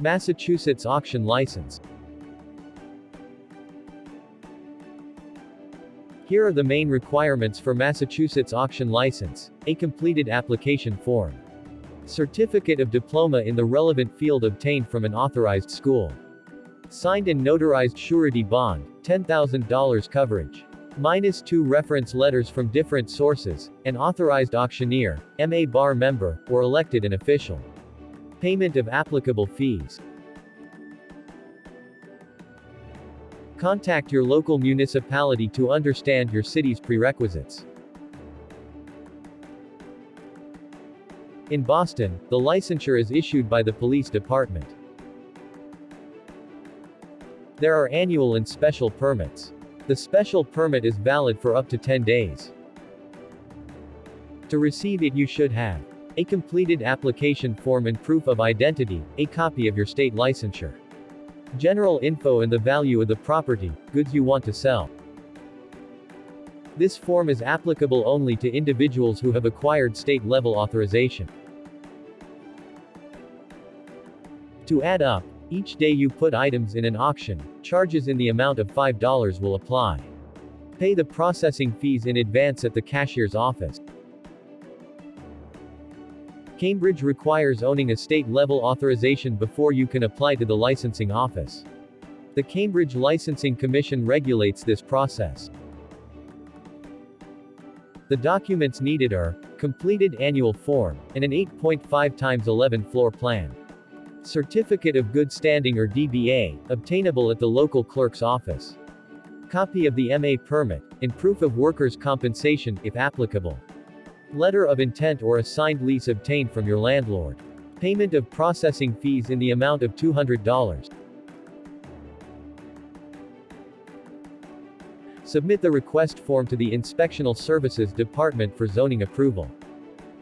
Massachusetts Auction License. Here are the main requirements for Massachusetts Auction License. A completed application form. Certificate of diploma in the relevant field obtained from an authorized school. Signed and notarized surety bond, $10,000 coverage. Minus two reference letters from different sources, an authorized auctioneer, MA bar member, or elected an official. Payment of applicable fees. Contact your local municipality to understand your city's prerequisites. In Boston, the licensure is issued by the police department. There are annual and special permits. The special permit is valid for up to 10 days. To receive it you should have a completed application form and proof of identity, a copy of your state licensure. General info and the value of the property, goods you want to sell. This form is applicable only to individuals who have acquired state-level authorization. To add up, each day you put items in an auction, charges in the amount of $5 will apply. Pay the processing fees in advance at the cashier's office. Cambridge requires owning a state-level authorization before you can apply to the licensing office. The Cambridge Licensing Commission regulates this process. The documents needed are completed annual form and an 8.5 times 11 floor plan. Certificate of Good Standing or DBA, obtainable at the local clerk's office. Copy of the MA permit, and proof of workers' compensation, if applicable. Letter of intent or a signed lease obtained from your landlord. Payment of processing fees in the amount of $200. Submit the request form to the Inspectional Services Department for zoning approval.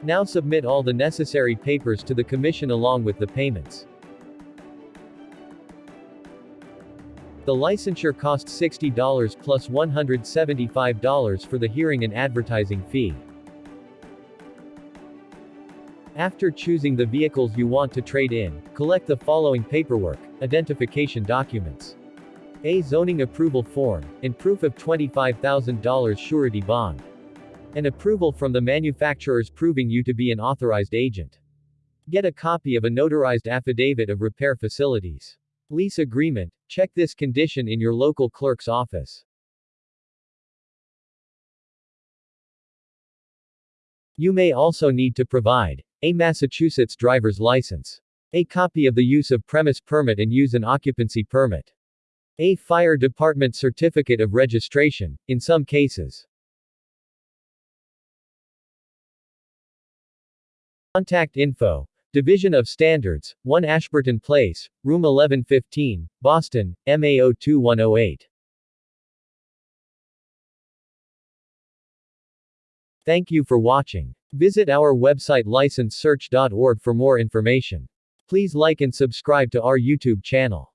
Now submit all the necessary papers to the Commission along with the payments. The licensure costs $60 plus $175 for the hearing and advertising fee. After choosing the vehicles you want to trade in, collect the following paperwork, identification documents. A zoning approval form, and proof of $25,000 surety bond. An approval from the manufacturers proving you to be an authorized agent. Get a copy of a notarized affidavit of repair facilities. Lease agreement, check this condition in your local clerk's office. You may also need to provide a Massachusetts driver's license. A copy of the use of premise permit and use an occupancy permit. A fire department certificate of registration, in some cases. Contact info. Division of Standards, 1 Ashburton Place, Room 1115, Boston, MA02108. Thank you for watching. Visit our website licensesearch.org for more information. Please like and subscribe to our YouTube channel.